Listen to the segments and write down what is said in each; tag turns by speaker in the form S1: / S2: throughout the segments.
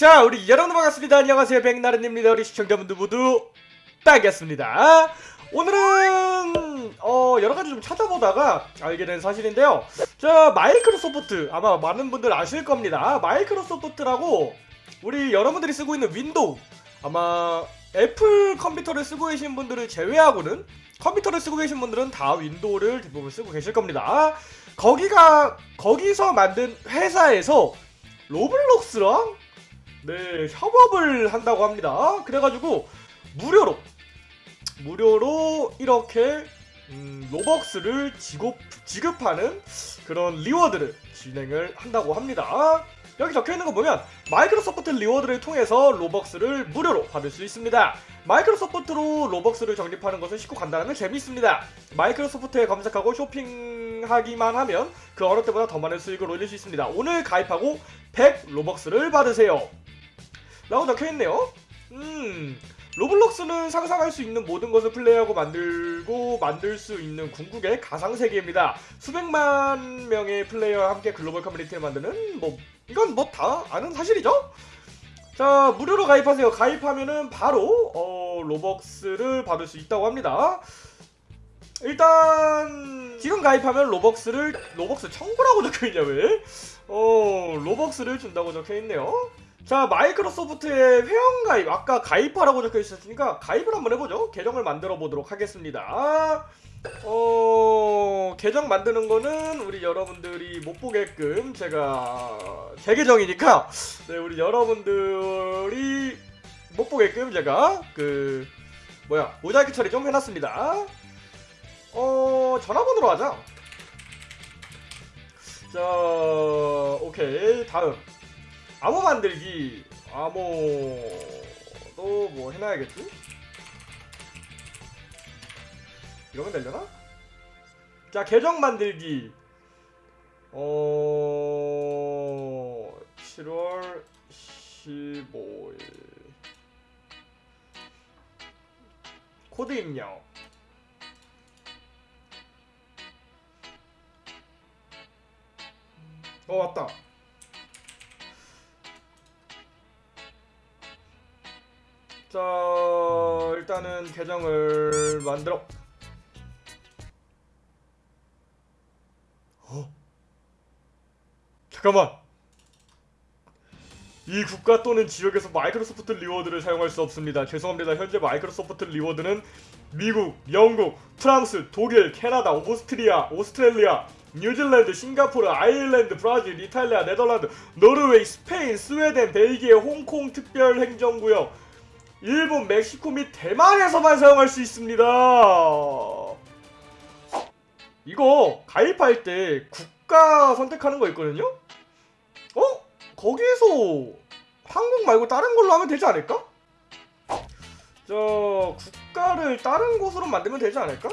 S1: 자 우리 여러분 반갑습니다. 안녕하세요. 백나른입니다. 우리 시청자분들 모두 반갑습니다. 오늘은 어 여러가지 좀 찾아보다가 알게 된 사실인데요. 자 마이크로소프트 아마 많은 분들 아실 겁니다. 마이크로소프트라고 우리 여러분들이 쓰고 있는 윈도우 아마 애플 컴퓨터를 쓰고 계신 분들을 제외하고는 컴퓨터를 쓰고 계신 분들은 다 윈도우를 대부분 쓰고 계실 겁니다. 거기가 거기서 만든 회사에서 로블록스랑 네 협업을 한다고 합니다. 그래가지고 무료로 무료로 이렇게 음, 로벅스를 지급, 지급하는 그런 reward를 진행을 한다고 합니다. 여기 적혀있는 거 보면 마이크로소프트 Rewards를 통해서 로벅스를 무료로 받을 수 있습니다. 마이크로소프트로 로벅스를 적립하는 것은 쉽고 간단하며 재미있습니다. 마이크로소프트에 검색하고 쇼핑하기만 하면 그 어느 때보다 더 많은 수익을 올릴 수 있습니다. 오늘 가입하고 100 로벅스를 받으세요. 라고 적혀있네요. 음... 로블록스는 상상할 수 있는 모든 것을 플레이하고 만들고 만들 수 있는 궁극의 가상세계입니다. 수백만 명의 플레이어와 함께 글로벌 커뮤니티를 만드는 뭐 이건 뭐 다 아는 사실이죠? 자 무료로 가입하세요. 가입하면은 바로 어, 로벅스를 받을 수 있다고 합니다. 일단 지금 가입하면 로벅스를 로벅스 청구라고 적혀있냐 왜? 어 로벅스를 준다고 적혀있네요. 자 마이크로소프트의 회원가입 아까 가입하라고 적혀 있었으니까 가입을 한번 해보죠. 계정을 만들어 보도록 하겠습니다. 어 계정 만드는 거는 우리 여러분들이 못 보게끔 제가 제 계정이니까 네 우리 여러분들이 못 보게끔 제가 그 뭐야 모자이크 처리 좀 해놨습니다. 어 전화번호로 하자. 자 오케이. 다음 암호 만들기. 암호도 뭐 해놔야겠지? 이러면 되려나? 자 계정 만들기. 어... 7월 15일. 코드 입력. 어 왔다 자 일단은 계정을 만들어. 어? 잠깐만. 이 국가 또는 지역에서 마이크로소프트 Rewards를 사용할 수 없습니다. 죄송합니다. 현재 마이크로소프트 Rewards는 미국, 영국, 프랑스, 독일, 캐나다, 오스트리아, 오스트레일리아 뉴질랜드, 싱가포르, 아일랜드, 브라질, 이탈리아, 네덜란드, 노르웨이, 스페인, 스웨덴, 벨기에, 홍콩 특별행정구역 일본, 멕시코 및 대만에서만 사용할 수 있습니다. 이거 가입할 때 국가 선택하는 거 있거든요? 어? 거기에서 한국 말고 다른 걸로 하면 되지 않을까? 저 국가를 다른 곳으로 만들면 되지 않을까?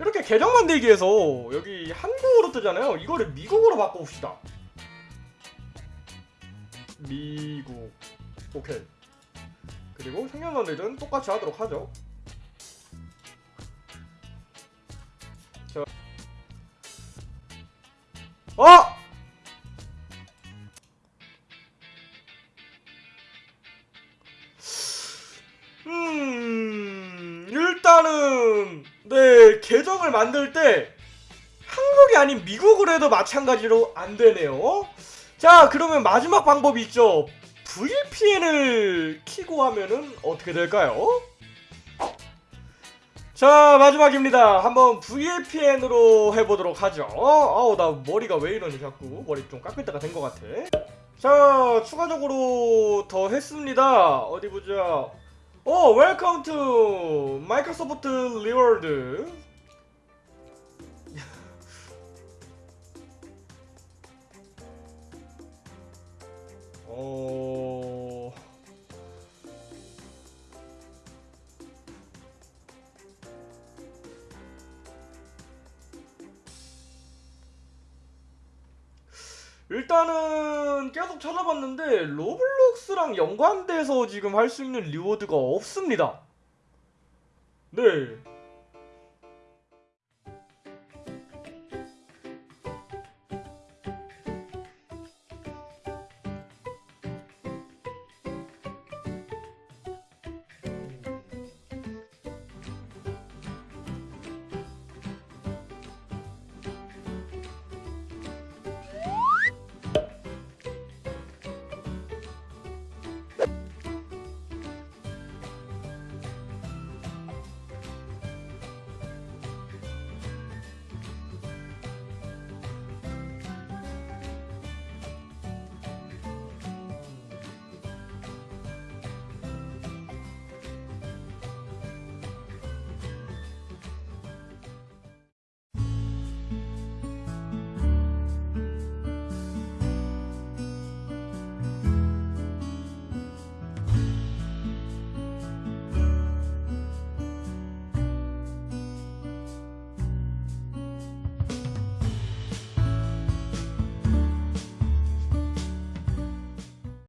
S1: 이렇게 계정 만들기에서 여기 한국어로 뜨잖아요. 이거를 미국어로 바꿔봅시다. 미국. 오케이. 그리고 생년월일은 똑같이 하도록 하죠. 자. 어! 음 일단은 네 계정을 만들 때 한국이 아닌 미국으로 해도 마찬가지로 안 되네요 자 그러면 마지막 방법이 있죠. VPN을 키고 하면은 어떻게 될까요? 자 마지막입니다. 한번 VPN으로 해보도록 하죠. 아우 나 머리가 왜 이러니 자꾸. 머리 좀 깎을 때가 된 것 같아. 자 추가적으로 더 했습니다. 어디 보자. 오 웰컴 투 마이크로소프트 리월드 어... 일단은 계속 찾아봤는데 로블록스랑 연관돼서 지금 할 수 있는 리워드가 없습니다. 네.